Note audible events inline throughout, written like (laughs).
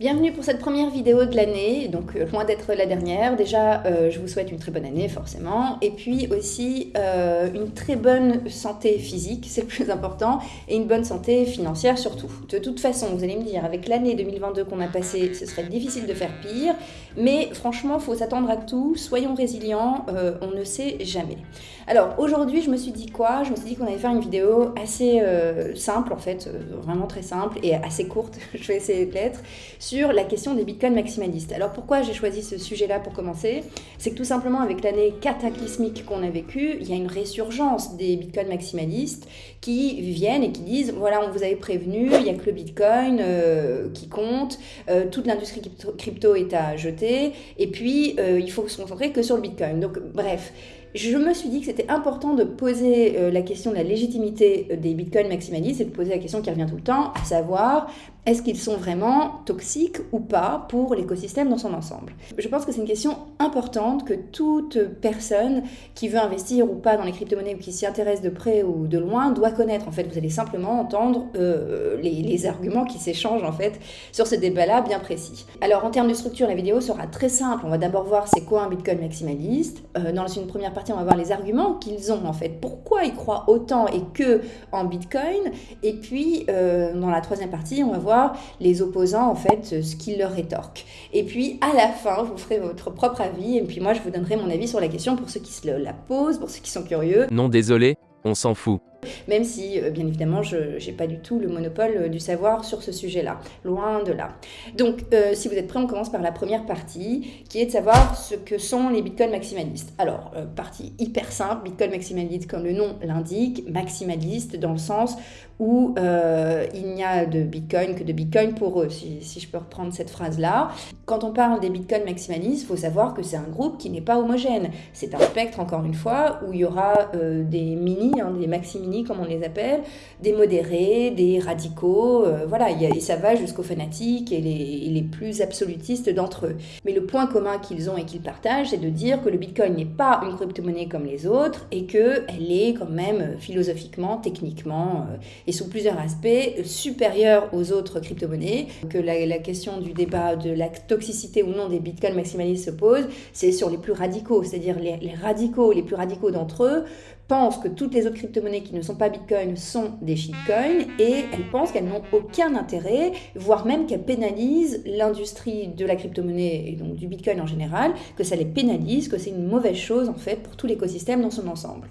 Bienvenue pour cette première vidéo de l'année, donc euh, loin d'être la dernière. Déjà, euh, je vous souhaite une très bonne année forcément, et puis aussi euh, une très bonne santé physique, c'est le plus important, et une bonne santé financière surtout. De toute façon, vous allez me dire, avec l'année 2022 qu'on a passée, ce serait difficile de faire pire, mais franchement, faut s'attendre à tout, soyons résilients, on ne sait jamais. Alors aujourd'hui, je me suis dit quoi? Je me suis dit qu'on allait faire une vidéo assez simple en fait, vraiment très simple et assez courte, (laughs) je vais essayer de l'être, sur la question des bitcoins maximalistes. Alors pourquoi j'ai choisi ce sujet-là pour commencer? C'est que tout simplement avec l'année cataclysmique qu'on a vécue, il y a une résurgence des bitcoins maximalistes qui viennent et qui disent voilà, on vous avait prévenu, il n'y a que le bitcoin euh, qui compte, euh, toute l'industrie crypto, est à jeter, et puis euh, il faut se concentrer que sur le bitcoin. Donc bref je me suis dit que c'était important de poser euh, la question de la légitimité euh, des bitcoins maximalistes et de poser la question qui revient tout le temps, à savoir est-ce qu'ils sont vraiment toxiques ou pas pour l'écosystème dans son ensemble? Je pense que c'est une question importante que toute personne qui veut investir ou pas dans les crypto-monnaies ou qui s'y intéresse de près ou de loin doit connaître. En fait, vous allez simplement entendre euh, les, arguments qui s'échangent en fait sur ce débat-là bien précis. Alors en termes de structure, la vidéo sera très simple. On va d'abord voir c'est quoi un bitcoin maximaliste. dans une première partie on va voir les arguments qu'ils ont en fait. Pourquoi ils croient autant et que en Bitcoin? Et puis, euh, dans la troisième partie, on va voir les opposants, en fait, ce qu'ils leur rétorquent. Et puis, à la fin, vous ferez votre propre avis. Et puis, moi, je vous donnerai mon avis sur la question pour ceux qui se la posent, pour ceux qui sont curieux. Non, désolé, on s'en fout. Même si, euh, bien évidemment, je n'ai pas du tout le monopole euh, du savoir sur ce sujet-là. Loin de là. Donc, euh, si vous êtes prêts, on commence par la première partie, qui est de savoir ce que sont les bitcoins maximalistes. Alors, partie hyper simple, bitcoin maximaliste, comme le nom l'indique, maximaliste dans le sens où il n'y a de bitcoin que de bitcoin pour eux, si, je peux reprendre cette phrase-là. Quand on parle des bitcoins maximalistes, il faut savoir que c'est un groupe qui n'est pas homogène. C'est un spectre, encore une fois, où il y aura des mini, hein, des maximalistes comme on les appelle, des modérés, des radicaux, euh, voilà, et ça va jusqu'aux fanatiques et les, plus absolutistes d'entre eux. Mais le point commun qu'ils ont et qu'ils partagent, c'est de dire que le Bitcoin n'est pas une crypto-monnaie comme les autres et qu'elle est quand même euh, philosophiquement, techniquement euh, et sous plusieurs aspects supérieure aux autres crypto-monnaies. Que la, question du débat de la toxicité ou non des Bitcoins maximalistes se pose, c'est sur les plus radicaux, c'est-à-dire les, les radicaux, les plus radicaux d'entre eux pensent que toutes les autres crypto-monnaies qui ne sont pas Bitcoin sont des shitcoins et elles pensent qu'elles n'ont aucun intérêt, voire même qu'elles pénalisent l'industrie de la crypto-monnaie et donc du Bitcoin en général, que ça les pénalise, que c'est une mauvaise chose en fait pour tout l'écosystème dans son ensemble.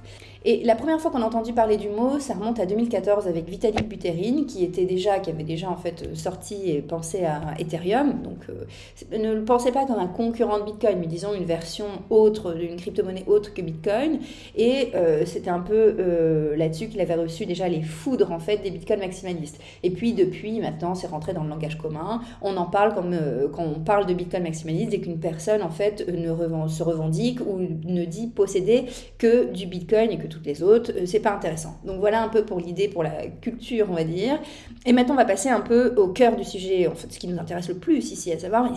Et la première fois qu'on a entendu parler du mot, ça remonte à 2014 avec Vitalik Buterin, qui était déjà, qui avait déjà en fait sorti et pensé à Ethereum. Donc, euh, ne le pensez pas comme un concurrent de Bitcoin, mais disons une version autre, d'une crypto-monnaie autre que Bitcoin. Et euh, c'était un peu euh, là-dessus qu'il avait reçu déjà les foudres en fait des Bitcoins maximalistes. Et puis depuis, maintenant, c'est rentré dans le langage commun. On en parle quand on parle de Bitcoin maximaliste, dès qu'une personne en fait ne se revendique ou ne dit posséder que du Bitcoin et que toutes les autres, euh, c'est pas intéressant. Donc voilà un peu pour l'idée, pour la culture, on va dire. Et maintenant, on va passer un peu au cœur du sujet, en fait, ce qui nous intéresse le plus ici, à savoir,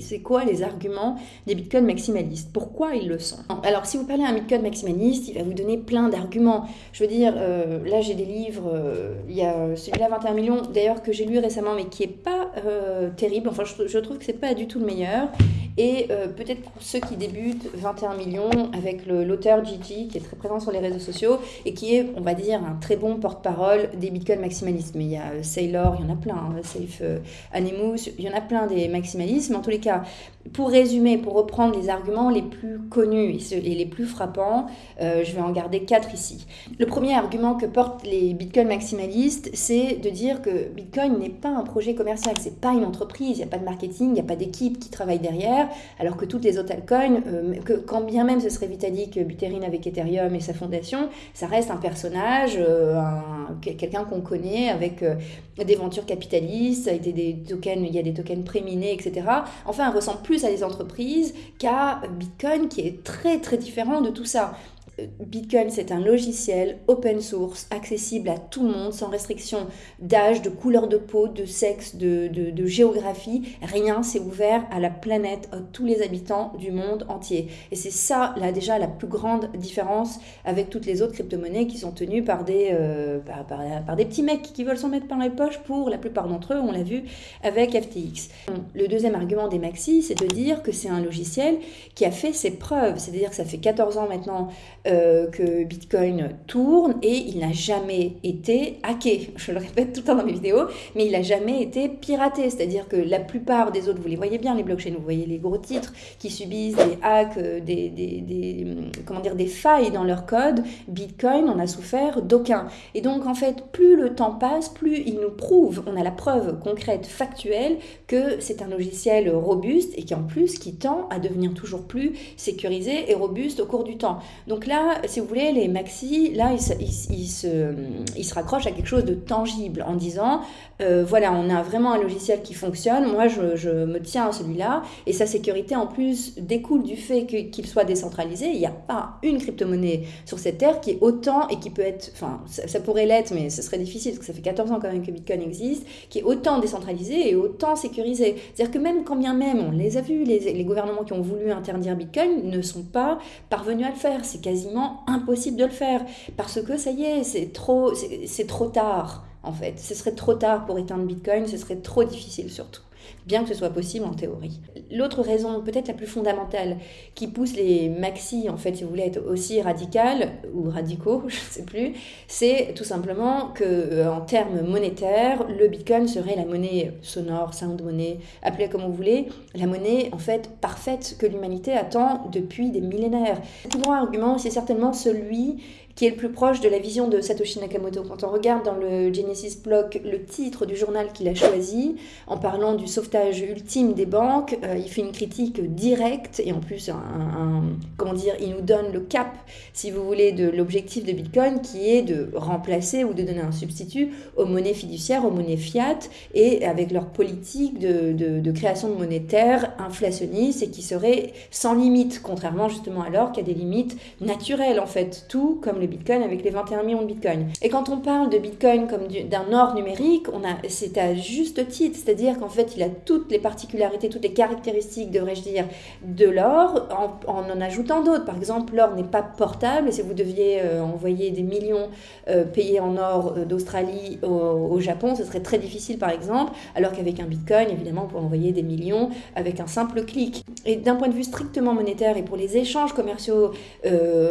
c'est quoi les arguments des bitcoins maximalistes? Pourquoi ils le sont? Alors, si vous parlez à un bitcoin maximaliste, il va vous donner plein d'arguments. Je veux dire, euh, là, j'ai des livres, euh, il y a celui-là, 21 millions, d'ailleurs, que j'ai lu récemment, mais qui est pas terrible. Enfin, je, je trouve que c'est pas du tout le meilleur. Et euh, peut-être pour ceux qui débutent, 21 millions avec l'auteur Gigi qui est très présent sur les réseaux sociaux et qui est, on va dire, un très bon porte-parole des bitcoins maximalistes. Mais il y a euh, Sailor, il y en a plein, hein, Safe euh, Animus, il y en a plein des maximalistes. Mais en tous les cas, pour résumer, pour reprendre les arguments les plus connus et les plus frappants, je vais en garder quatre ici. Le premier argument que portent les bitcoins maximalistes, c'est de dire que Bitcoin n'est pas un projet commercial, c'est pas une entreprise, il n'y a pas de marketing, il n'y a pas d'équipe qui travaille derrière alors que toutes les autres altcoins, euh, quand bien même ce serait Vitalik Buterin avec Ethereum et sa fondation, ça reste un personnage, euh, quelqu'un qu'on connaît avec euh, des ventures capitalistes, des, tokens, il y a des tokens préminés, etc. Enfin, elle ressemble plus à des entreprises qu'à Bitcoin qui est très très différent de tout ça. Bitcoin, c'est un logiciel open source, accessible à tout le monde, sans restriction d'âge, de couleur de peau, de sexe, de, de, géographie. Rien, c'est ouvert à la planète, à tous les habitants du monde entier. Et c'est ça, là, déjà, la plus grande différence avec toutes les autres crypto-monnaies qui sont tenues par des, euh, par, par, des petits mecs qui veulent s'en mettre par les poches pour la plupart d'entre eux, on l'a vu avec FTX. Le deuxième argument des maxi, c'est de dire que c'est un logiciel qui a fait ses preuves. C'est-à-dire que ça fait 14 ans maintenant euh, que Bitcoin tourne et il n'a jamais été hacké. Je le répète tout le temps dans mes vidéos, mais il n'a jamais été piraté. C'est-à-dire que la plupart des autres, vous les voyez bien, les blockchains, vous voyez les gros titres qui subissent des hacks, euh, des, des, des comment dire, des failles dans leur code. Bitcoin n'en a souffert d'aucun. Et donc, en fait, plus le temps passe, plus il nous prouve, on a la preuve concrète, factuelle, que c'est un logiciel robuste et qui en plus qui tend à devenir toujours plus sécurisé et robuste au cours du temps. Donc là, si vous voulez, les maxi, là, ils se, ils, se, ils se raccrochent à quelque chose de tangible en disant, euh, voilà, on a vraiment un logiciel qui fonctionne, moi je, je me tiens à celui-là, et sa sécurité en plus découle du fait qu'il soit décentralisé. Il n'y a pas une crypto-monnaie sur cette terre qui est autant et qui peut être, enfin, ça, pourrait l'être, mais ce serait difficile parce que ça fait 14 ans quand même que Bitcoin existe, qui est autant décentralisé et autant sécurisé. C'est-à-dire que même quand bien même, on les a vus, les, les gouvernements qui ont voulu interdire Bitcoin ne sont pas parvenus à le faire. C'est impossible de le faire parce que ça y est, c'est trop, c'est trop tard en fait. Ce serait trop tard pour éteindre Bitcoin, ce serait trop difficile surtout bien que ce soit possible en théorie. L'autre raison, peut-être la plus fondamentale, qui pousse les maxi, en fait, si vous voulez être aussi radical ou radicaux, (laughs) je ne sais plus, c'est tout simplement que euh, en termes monétaires, le Bitcoin serait la monnaie sonore, sound money, appelez comme vous voulez, la monnaie en fait parfaite que l'humanité attend depuis des millénaires. Le plus grand argument, c'est certainement celui qui est le plus proche de la vision de Satoshi Nakamoto. Quand on regarde dans le Genesis Block le titre du journal qu'il a choisi, en parlant du sauvetage ultime des banques, euh, il fait une critique directe et en plus, un, comment dire, il nous donne le cap, si vous voulez, de l'objectif de Bitcoin qui est de remplacer ou de donner un substitut aux monnaies fiduciaires, aux monnaies fiat et avec leur politique de, de, création de monétaire inflationniste et qui serait sans limite, contrairement justement alors qu'il y a des limites naturelles en fait, tout comme Bitcoin avec les 21 millions de Bitcoin. Et quand on parle de Bitcoin comme d'un or numérique, on a, c'est à juste titre, c'est-à-dire qu'en fait, il a toutes les particularités, toutes les caractéristiques, devrais-je dire, de l'or, en, en, ajoutant d'autres. Par exemple, l'or n'est pas portable, si vous deviez euh, envoyer des millions euh, payés en or euh, d'Australie au, Japon, ce serait très difficile, par exemple, alors qu'avec un Bitcoin, évidemment, vous pouvez envoyer des millions avec un simple clic. Et d'un point de vue strictement monétaire et pour les échanges commerciaux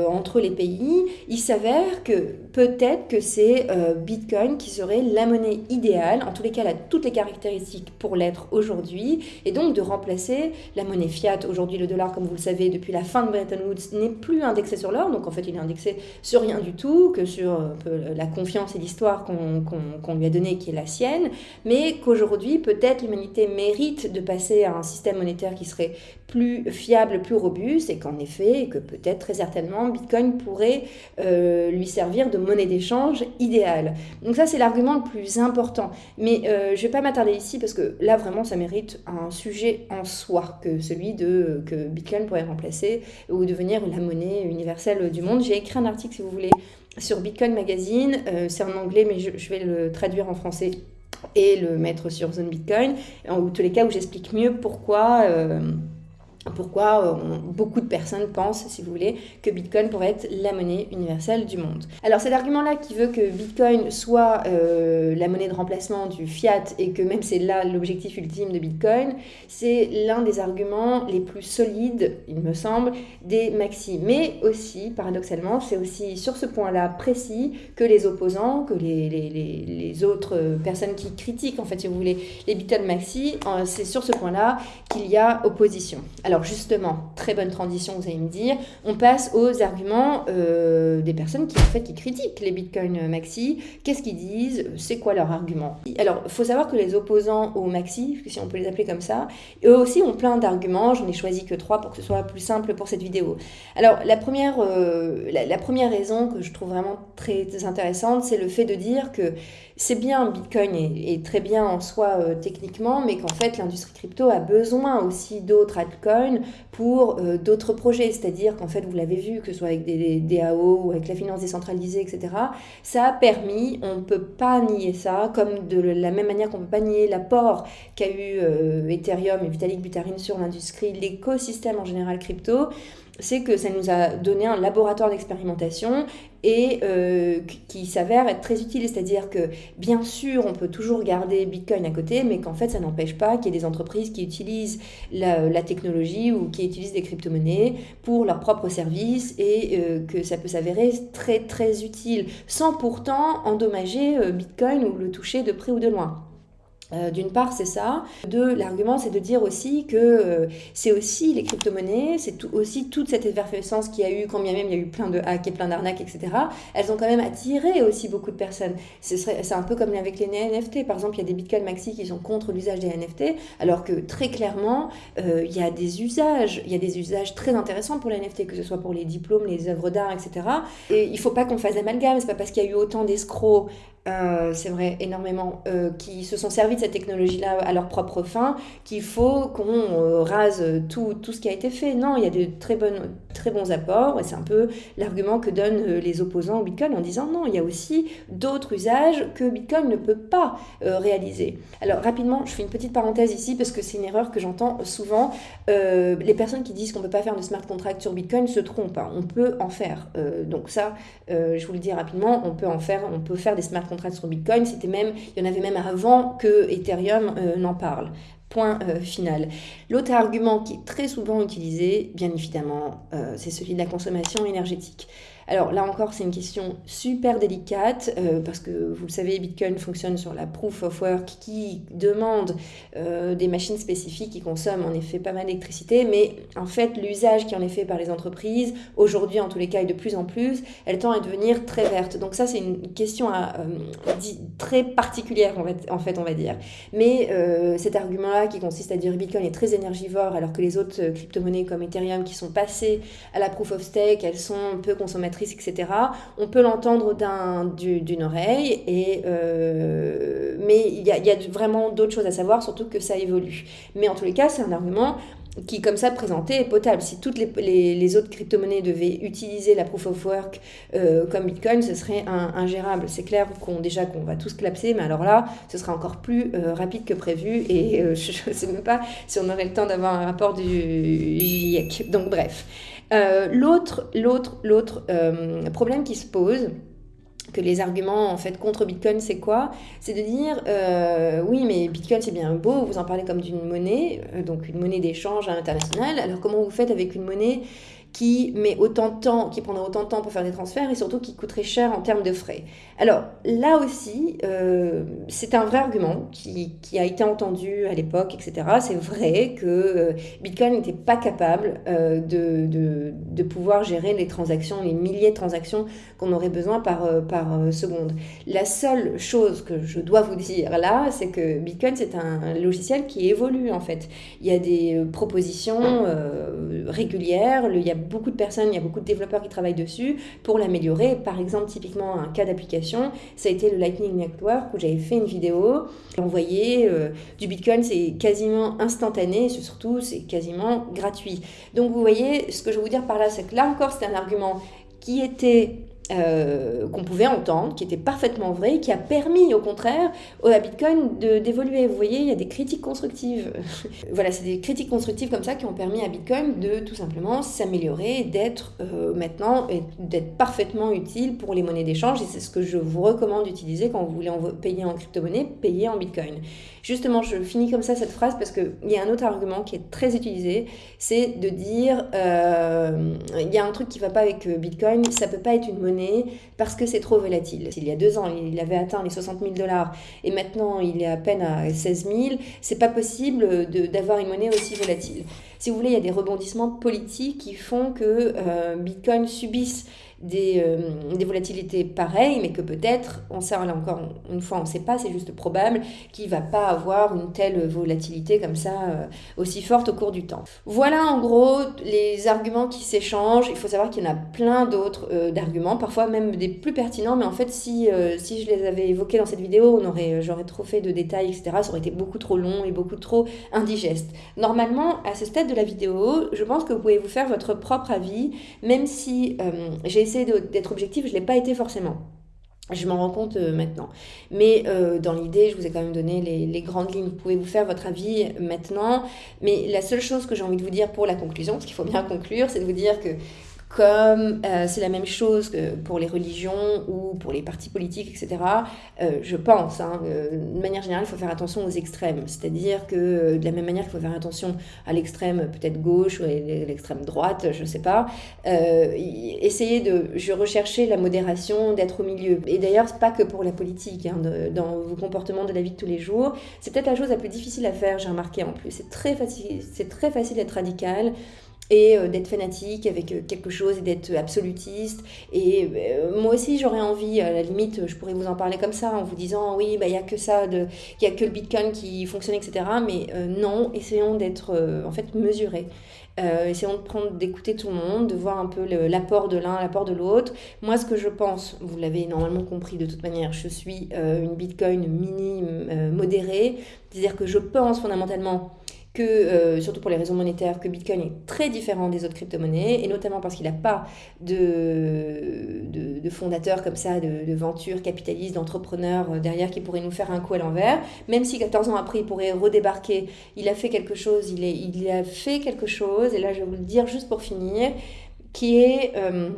entre les pays, il s'avère que peut-être que c'est euh, Bitcoin qui serait la monnaie idéale, en tous les cas, elle a toutes les caractéristiques pour l'être aujourd'hui, et donc de remplacer la monnaie fiat. Aujourd'hui, le dollar, comme vous le savez, depuis la fin de Bretton Woods, n'est plus indexé sur l'or, donc en fait, il est indexé sur rien du tout, que sur euh, la confiance et l'histoire qu'on lui a donnée, qui est la sienne, mais qu'aujourd'hui, peut-être l'humanité mérite de passer à un système monétaire qui serait plus fiable, plus robuste, et qu'en effet, que peut-être très certainement, Bitcoin pourrait euh, lui servir de monnaie d'échange idéale. Donc ça, c'est l'argument le plus important. Mais euh, je ne vais pas m'attarder ici parce que là, vraiment, ça mérite un sujet en soi que celui de que Bitcoin pourrait remplacer ou devenir la monnaie universelle du monde. J'ai écrit un article, si vous voulez, sur Bitcoin Magazine. Euh, c'est en anglais, mais je, vais le traduire en français et le mettre sur Zone Bitcoin, en tous les cas où j'explique mieux pourquoi pourquoi euh, beaucoup de personnes pensent, si vous voulez, que Bitcoin pourrait être la monnaie universelle du monde. Alors cet argument-là qui veut que Bitcoin soit euh, la monnaie de remplacement du fiat et que même c'est là l'objectif ultime de Bitcoin, c'est l'un des arguments les plus solides, il me semble, des maxi. Mais aussi, paradoxalement, c'est aussi sur ce point-là précis que les opposants, que les, autres personnes qui critiquent, en fait, si vous voulez, les Bitcoin maxi, euh, c'est sur ce point-là qu'il y a opposition. Alors justement, très bonne transition, vous allez me dire, on passe aux arguments euh, des personnes qui en fait critiquent les bitcoins maxi. Qu'est-ce qu'ils disent? C'est quoi leur argument? Alors, il faut savoir que les opposants aux maxi, si on peut les appeler comme ça, eux aussi ont plein d'arguments. J'en ai choisi que trois pour que ce soit plus simple pour cette vidéo. Alors, la première, euh, raison que je trouve vraiment très intéressante, c'est le fait de dire que c'est bien, Bitcoin est, très bien en soi euh, techniquement, mais qu'en fait l'industrie crypto a besoin aussi d'autres altcoins pour euh, d'autres projets. C'est-à-dire qu'en fait, vous l'avez vu, que ce soit avec des, DAO ou avec la finance décentralisée, etc., ça a permis, on ne peut pas nier ça, comme de la même manière qu'on ne peut pas nier l'apport qu'a eu euh, Ethereum et Vitalik Buterin sur l'industrie, l'écosystème en général crypto c'est que ça nous a donné un laboratoire d'expérimentation et euh, qui s'avère être très utile. C'est-à-dire que, bien sûr, on peut toujours garder Bitcoin à côté, mais qu'en fait, ça n'empêche pas qu'il y ait des entreprises qui utilisent la, technologie ou qui utilisent des crypto-monnaies pour leurs propres services et euh, que ça peut s'avérer très, très utile, sans pourtant endommager euh, Bitcoin ou le toucher de près ou de loin. Euh, d'une part, c'est ça. Deux, l'argument, c'est de dire aussi que euh, c'est aussi les crypto-monnaies, c'est aussi toute cette effervescence qu'il y a eu, quand bien même il y a eu plein de hacks et plein d'arnaques, etc. Elles ont quand même attiré aussi beaucoup de personnes. C'est un peu comme avec les NFT. Par exemple, il y a des Bitcoin Maxi qui sont contre l'usage des NFT, alors que très clairement, euh, il y a des usages, il y a des usages très intéressants pour les NFT, que ce soit pour les diplômes, les œuvres d'art, etc. Et il ne faut pas qu'on fasse d'amalgame. C'est pas parce qu'il y a eu autant d'escrocs euh, c'est vrai, énormément, euh, qui se sont servis de cette technologie-là à leur propre fin, qu'il faut qu'on euh, rase tout, tout ce qui a été fait. Non, il y a de très, bonnes, très bons apports, et c'est un peu l'argument que donnent les opposants au Bitcoin en disant non, il y a aussi d'autres usages que Bitcoin ne peut pas réaliser. Alors rapidement, je fais une petite parenthèse ici parce que c'est une erreur que j'entends souvent. les personnes qui disent qu'on ne peut pas faire de smart contract sur Bitcoin se trompent. Hein. On peut en faire. donc ça, je vous le dis rapidement, on peut en faire, on peut faire des smart sur Bitcoin. C'était même, il y en avait même avant que Ethereum euh, n'en parle. Point euh, final. L'autre argument qui est très souvent utilisé, bien évidemment, euh, c'est celui de la consommation énergétique. Alors là encore, c'est une question super délicate euh, parce que vous le savez, Bitcoin fonctionne sur la proof of work qui demande euh, des machines spécifiques qui consomment en effet pas mal d'électricité, mais en fait, l'usage qui en est fait par les entreprises, aujourd'hui en tous les cas et de plus en plus, elle tend à devenir très verte. Donc ça, c'est une question euh, très particulière en fait, on va dire. Mais cet argument-là qui consiste à dire Bitcoin est très énergivore alors que les autres crypto-monnaies comme Ethereum qui sont passées à la proof of stake, elles sont peu consommatrices etc. On peut l'entendre d'une oreille, et, euh, mais il y a, vraiment d'autres choses à savoir, surtout que ça évolue. Mais en tous les cas, c'est un argument qui, comme ça, présenté, est potable. Si toutes les, autres crypto-monnaies devaient utiliser la proof of work euh, comme Bitcoin, ce serait ingérable. C'est clair qu'on déjà qu'on va tous clapser, mais alors là, ce sera encore plus euh, rapide que prévu. Et (laughs) je ne sais même pas si on aurait le temps d'avoir un rapport du GIEC. Donc bref. Euh, l'autre, euh, problème qui se pose, que les arguments en fait contre Bitcoin, c'est quoi? C'est de dire euh, oui, mais Bitcoin c'est bien beau, vous en parlez comme d'une monnaie, donc une monnaie d'échange internationale. Alors comment vous faites avec une monnaie qui met autant de temps, qui prendra autant de temps pour faire des transferts et surtout qui coûterait cher en termes de frais. Alors là aussi, euh, c'est un vrai argument qui, a été entendu à l'époque, etc. C'est vrai que euh, Bitcoin n'était pas capable euh, de, pouvoir gérer les transactions, les milliers de transactions qu'on aurait besoin par, par seconde. La seule chose que je dois vous dire là, c'est que Bitcoin, c'est un logiciel qui évolue en fait. Il y a des propositions régulières, il y a beaucoup de personnes, il y a beaucoup de développeurs qui travaillent dessus pour l'améliorer. Par exemple, typiquement, un cas d'application, ça a été le Lightning Network où j'avais fait une vidéo. Envoyer euh, du Bitcoin, c'est quasiment instantané et surtout, c'est quasiment gratuit. Donc, vous voyez, ce que je veux vous dire par là, c'est que là encore, c'est un argument qui était euh, qu'on pouvait entendre, qui était parfaitement vrai, qui a permis au contraire à Bitcoin d'évoluer. Vous voyez, il y a des critiques constructives. (laughs) voilà, c'est des critiques constructives comme ça qui ont permis à Bitcoin de tout simplement s'améliorer, d'être euh, maintenant, d'être parfaitement utile pour les monnaies d'échange. Et c'est ce que je vous recommande d'utiliser quand vous voulez payer en crypto-monnaie, payer en Bitcoin. Justement, je finis comme ça cette phrase parce qu'il y a un autre argument qui est très utilisé, c'est de dire, euh, il y a un truc qui ne va pas avec Bitcoin, ça peut pas être une monnaie parce que c'est trop volatile. Il y a deux ans, il avait atteint les 60 000 dollars et maintenant il est à peine à 16 000. C'est pas possible d'avoir une monnaie aussi volatile. Si vous voulez, il y a des rebondissements politiques qui font que euh, Bitcoin subisse des, euh, des, volatilités pareilles, mais que peut-être, on sait là encore une fois, on ne sait pas, c'est juste probable qu'il ne va pas avoir une telle volatilité comme ça euh, aussi forte au cours du temps. Voilà en gros les arguments qui s'échangent. Il faut savoir qu'il y en a plein d'autres d'arguments. parfois même des plus pertinents, mais en fait, si, si je les avais évoqués dans cette vidéo, on aurait, j'aurais trop fait de détails, etc. Ça aurait été beaucoup trop long et beaucoup trop indigeste. Normalement, à ce stade la vidéo, je pense que vous pouvez vous faire votre propre avis, même si j'ai essayé d'être objectif, je ne l'ai pas été forcément. Je m'en rends compte euh, maintenant. Mais euh, dans l'idée, je vous ai quand même donné les, les, grandes lignes. Vous pouvez vous faire votre avis maintenant. Mais la seule chose que j'ai envie de vous dire pour la conclusion, parce qu'il faut bien conclure, c'est de vous dire que comme euh, c'est la même chose que pour les religions ou pour les partis politiques, etc., euh, je pense, hein, euh, de manière générale, il faut faire attention aux extrêmes. C'est-à-dire que de la même manière qu'il faut faire attention à l'extrême peut-être gauche ou à l'extrême droite, je ne sais pas, essayer de je rechercher la modération, d'être au milieu. Et d'ailleurs, c'est pas que pour la politique, hein, dans vos comportements de la vie de tous les jours. C'est peut-être la chose la plus difficile à faire, j'ai remarqué en plus. C'est très facile, très facile d'être radical et euh, d'être fanatique avec euh, quelque chose et d'être absolutiste. Et euh, moi aussi, j'aurais envie, à la limite, je pourrais vous en parler comme ça, en vous disant, oui, bah, il n'y a que ça, il n'y a que le Bitcoin qui fonctionne, etc. Mais non, essayons d'être en fait mesurés. essayons de prendre, d'écouter tout le monde, de voir un peu l'apport de l'un, l'apport de l'autre. Moi, ce que je pense, vous l'avez normalement compris de toute manière, je suis une Bitcoin mini modérée, c'est-à-dire que je pense fondamentalement que, euh, surtout pour les raisons monétaires, que Bitcoin est très différent des autres crypto-monnaies, et notamment parce qu'il n'a pas de, de, comme ça, de, de venture capitaliste, d'entrepreneurs euh, derrière qui pourraient nous faire un coup à l'envers. Même si 14 ans après, il pourrait redébarquer, il a fait quelque chose, il, est, il a fait quelque chose, et là je vais vous le dire juste pour finir, qui est... Euh,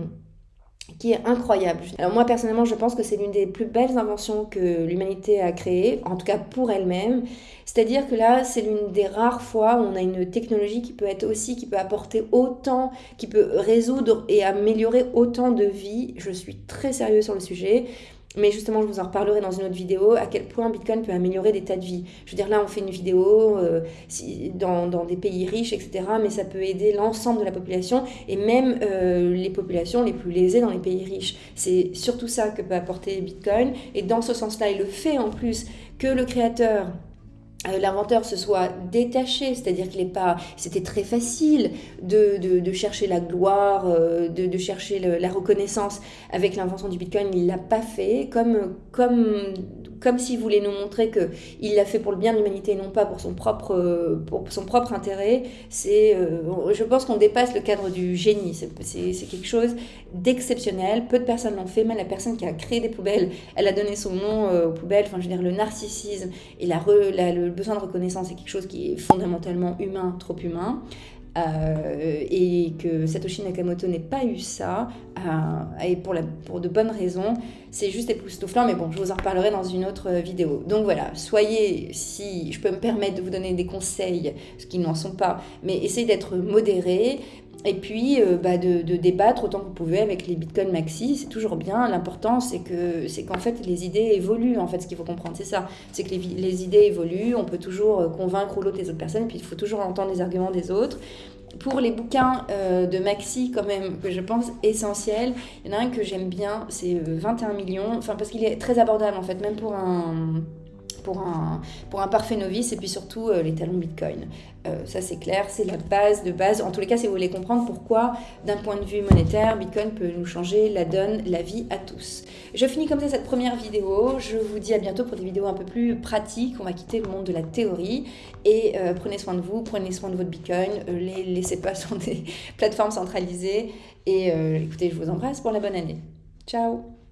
incroyable. Alors moi personnellement, je pense que c'est l'une des plus belles inventions que l'humanité a créées, en tout cas pour elle-même. C'est-à-dire que là, c'est l'une des rares fois où on a une technologie qui peut être aussi, qui peut apporter autant, qui peut résoudre et améliorer autant de vies. Je suis très sérieux sur le sujet. Mais justement, je vous en reparlerai dans une autre vidéo, à quel point Bitcoin peut améliorer des tas de vies. Je veux dire, là, on fait une vidéo euh, dans, des pays riches, etc. Mais ça peut aider l'ensemble de la population et même euh, les populations les plus lésées dans les pays riches. C'est surtout ça que peut apporter Bitcoin. Et dans ce sens-là, il le fait en plus que le créateur l'inventeur se soit détaché, c'est-à-dire qu'il n'est pas, c'était très facile de, chercher la gloire, euh, de, chercher la reconnaissance avec l'invention du Bitcoin, il l'a pas fait, comme, comme, comme s'il voulait nous montrer que il l'a fait pour le bien de l'humanité et non pas pour son propre, pour son propre intérêt. C'est, euh, je pense qu'on dépasse le cadre du génie. C'est quelque chose d'exceptionnel. Peu de personnes l'ont fait. Même la personne qui a créé des poubelles, elle a donné son nom aux poubelles. Enfin, je veux dire, le narcissisme et la, le besoin de reconnaissance est quelque chose qui est fondamentalement humain, trop humain. Euh, et que Satoshi Nakamoto n'ait pas eu ça, euh, et pour, de bonnes raisons, c'est juste époustouflant, mais bon, je vous en reparlerai dans une autre vidéo. Donc voilà, soyez, si je peux me permettre de vous donner des conseils, ce qui n'en sont pas, mais essayez d'être modéré, et puis euh, bah, de, débattre autant que vous pouvez avec les Bitcoin Maxi, c'est toujours bien. L'important, c'est que c'est qu'en fait, les idées évoluent. En fait, ce qu'il faut comprendre, c'est ça. C'est que les, idées évoluent. On peut toujours euh, convaincre ou l'autre des autres personnes. Et puis, il faut toujours entendre les arguments des autres. Pour les bouquins euh, de Maxi, quand même, que je pense essentiels, il y en a un que j'aime bien, c'est 21 millions. Enfin, parce qu'il est très abordable, en fait, même pour un pour un, pour un parfait novice et puis surtout euh, les talons Bitcoin. Euh, ça c'est clair, c'est la base de base. En tous les cas, si vous voulez comprendre pourquoi, d'un point de vue monétaire, Bitcoin peut nous changer la donne, la vie à tous. Je finis comme ça cette première vidéo. Je vous dis à bientôt pour des vidéos un peu plus pratiques. On va quitter le monde de la théorie et euh, prenez soin de vous, prenez soin de votre Bitcoin, les laissez pas (laughs) sur des plateformes centralisées et écoutez, je vous embrasse pour la bonne année. Ciao